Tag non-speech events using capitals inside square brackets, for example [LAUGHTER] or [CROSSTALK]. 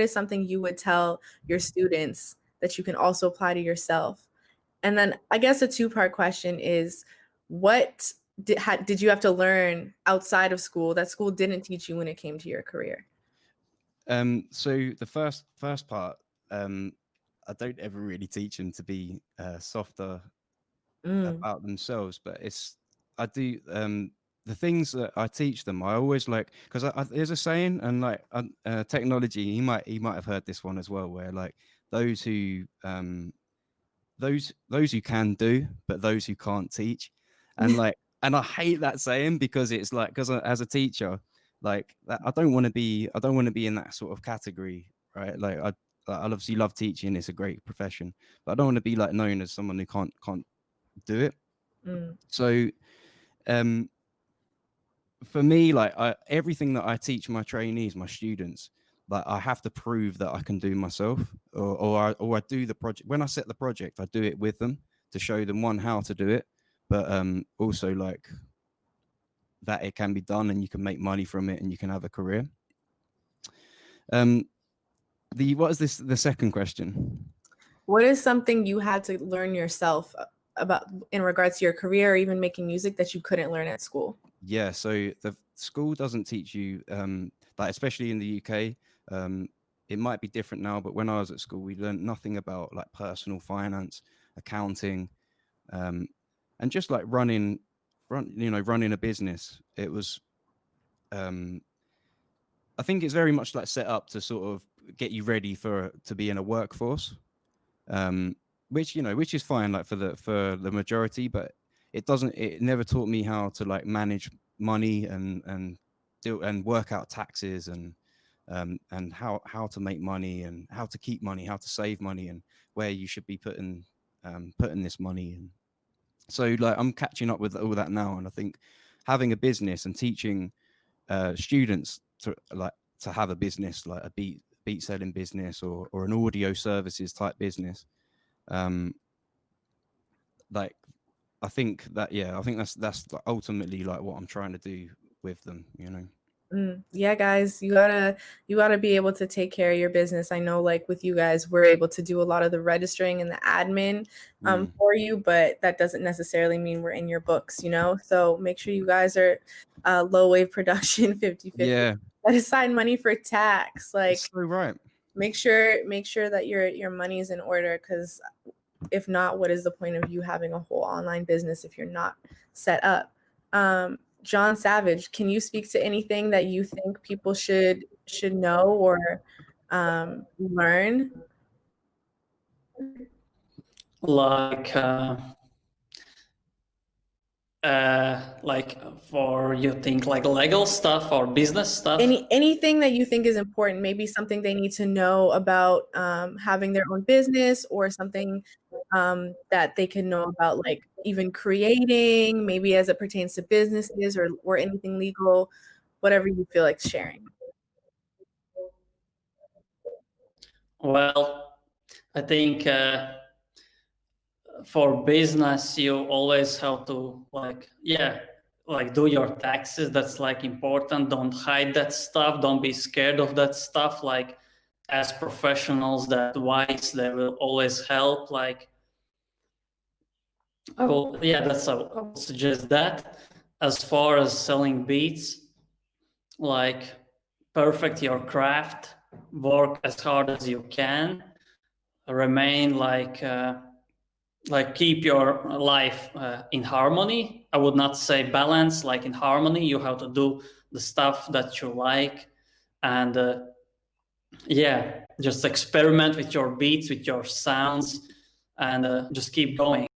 is something you would tell your students that you can also apply to yourself? And then I guess a two-part question is what did, did you have to learn outside of school that school didn't teach you when it came to your career? Um, so the first first part, um, I don't ever really teach them to be uh, softer mm. about themselves, but it's I do um, the things that I teach them. I always like because there's a saying, and like uh, technology, he might he might have heard this one as well, where like those who um, those those who can do, but those who can't teach, and [LAUGHS] like and I hate that saying because it's like because as a teacher, like I don't want to be I don't want to be in that sort of category, right? Like I I obviously love teaching; it's a great profession, but I don't want to be like known as someone who can't can't do it. Mm. So, um, for me, like I, everything that I teach my trainees, my students, like I have to prove that I can do myself, or or I, or I do the project. When I set the project, I do it with them to show them one how to do it, but um, also like that it can be done and you can make money from it and you can have a career. Um, the what is this? The second question. What is something you had to learn yourself about in regards to your career or even making music that you couldn't learn at school? Yeah, so the school doesn't teach you um, like especially in the UK. Um, it might be different now, but when I was at school, we learned nothing about like personal finance, accounting, um, and just like running, run you know running a business. It was, um, I think it's very much like set up to sort of get you ready for to be in a workforce, um, which you know which is fine like for the for the majority, but it doesn't. It never taught me how to like manage money and and do and work out taxes and um, and how how to make money and how to keep money, how to save money, and where you should be putting um, putting this money. And so, like, I'm catching up with all that now, and I think having a business and teaching uh, students to like to have a business, like a beat beat selling business or or an audio services type business, um, like I think that yeah, I think that's that's ultimately like what I'm trying to do with them, you know. Mm, yeah, guys, you gotta you gotta be able to take care of your business. I know, like with you guys, we're able to do a lot of the registering and the admin um, mm. for you, but that doesn't necessarily mean we're in your books, you know. So make sure you guys are uh, low wave production [LAUGHS] 50 50. Yeah. That assign money for tax. Like so right. Make sure make sure that your your money is in order because if not, what is the point of you having a whole online business if you're not set up? Um, John Savage, can you speak to anything that you think people should should know or um, learn? Like, uh, uh, like for you think like legal stuff or business stuff? Any anything that you think is important? Maybe something they need to know about um, having their own business, or something um, that they can know about, like even creating, maybe as it pertains to businesses or or anything legal, whatever you feel like sharing. Well, I think. Uh, for business you always have to like yeah like do your taxes that's like important don't hide that stuff don't be scared of that stuff like as professionals that wise they will always help like i will yeah that's i will suggest that as far as selling beats like perfect your craft work as hard as you can remain like uh, like keep your life uh, in harmony. I would not say balance, like in harmony. You have to do the stuff that you like, and uh, yeah, just experiment with your beats, with your sounds, and uh, just keep going.